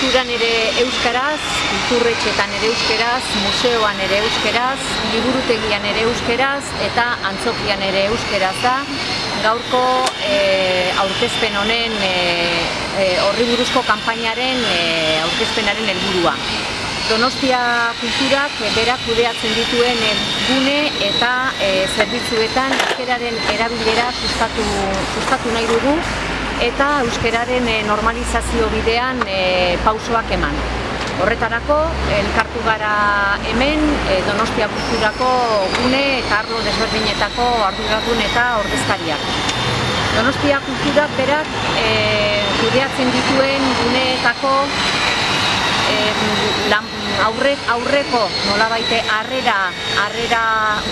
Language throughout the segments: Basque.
kulturan ere euskaraz, kulturretxetan ere euskaraz, museoan ere euskaraz, liburutegian ere euskaraz eta antzokian ere euskaraz da. Gaurko e, aurkezpen honen e, e, horri buruzko kanpainaren e, aurkezpenaren helburua. Donostia kulturak berak kudeatzen dituen gune eta e, zerbitzuetan euskararen erabilera sustatu, sustatu nahi dugu eta euskararen normalizazio bidean e, pausoak eman. Horretarako, elkartu gara hemen Donostia kulturako gune eta arlo desberdinetako arduradun eta ordezkariak. Donostia kulturak berak e, kudeatzen dituen guneetako aurre, aurreko nolabaite harrera harrera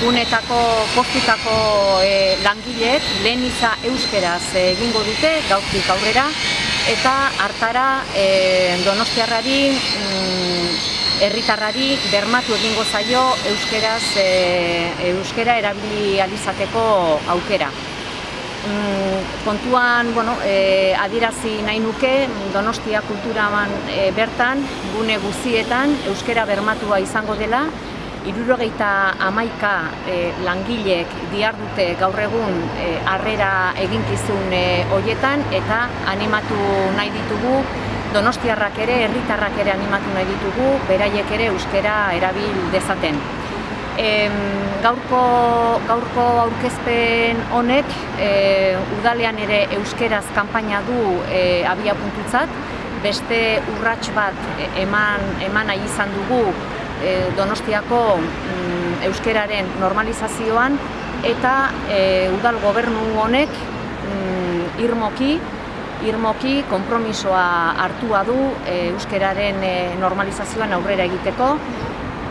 gunetako postutako e, langileek lehen iza euskeraz egingo dute gauztik aurrera eta hartara e, donostiarrari mm, herritarrari bermatu egingo zaio euskeraz e, euskera erabili alizateko aukera. Mm, kontuan bueno, e, adirazi nahi nuke Donostia kulturaman e, bertan gune guztietan euskera bermatua izango dela. Irurogeita amaika e, langilek diar dute gaur egun e, arrera eginkizun e, hoietan eta animatu nahi ditugu. Donostiarrak ere, herritarrak ere animatu nahi ditugu, beraiek ere euskera erabil dezaten gaurko, gaurko aurkezpen honek e, udalean ere euskeraz kanpaina du e, abia puntutzat, beste urrats bat eman, eman nahi izan dugu e, Donostiako mm, euskeraren normalizazioan eta e, udal gobernu honek mm, irmoki irmoki konpromisoa hartua du e, euskeraren normalizazioan aurrera egiteko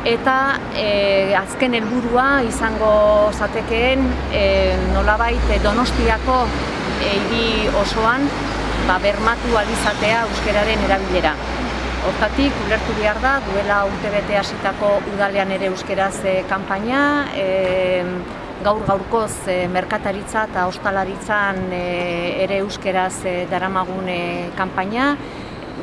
eta e, azken helburua izango zatekeen e, nolabait Donostiako e, hiri osoan ba, bermatu alizatea euskeraren erabilera. Hortatik, ulertu behar da, duela urte hasitako udalean ere euskeraz e, kanpaina, e, gaur gaurkoz e, merkataritza eta ostalaritzan e, ere euskeraz e, daramagun kanpaina,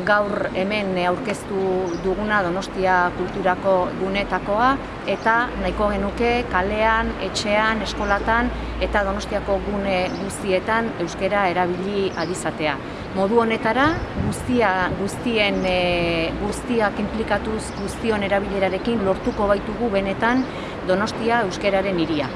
gaur hemen aurkeztu duguna Donostia kulturako gunetakoa eta nahiko genuke kalean, etxean, eskolatan eta Donostiako gune guztietan euskera erabili adizatea. Modu honetara guztia guztien e, guztiak inplikatuz guztion erabilerarekin lortuko baitugu benetan Donostia euskeraren hiria.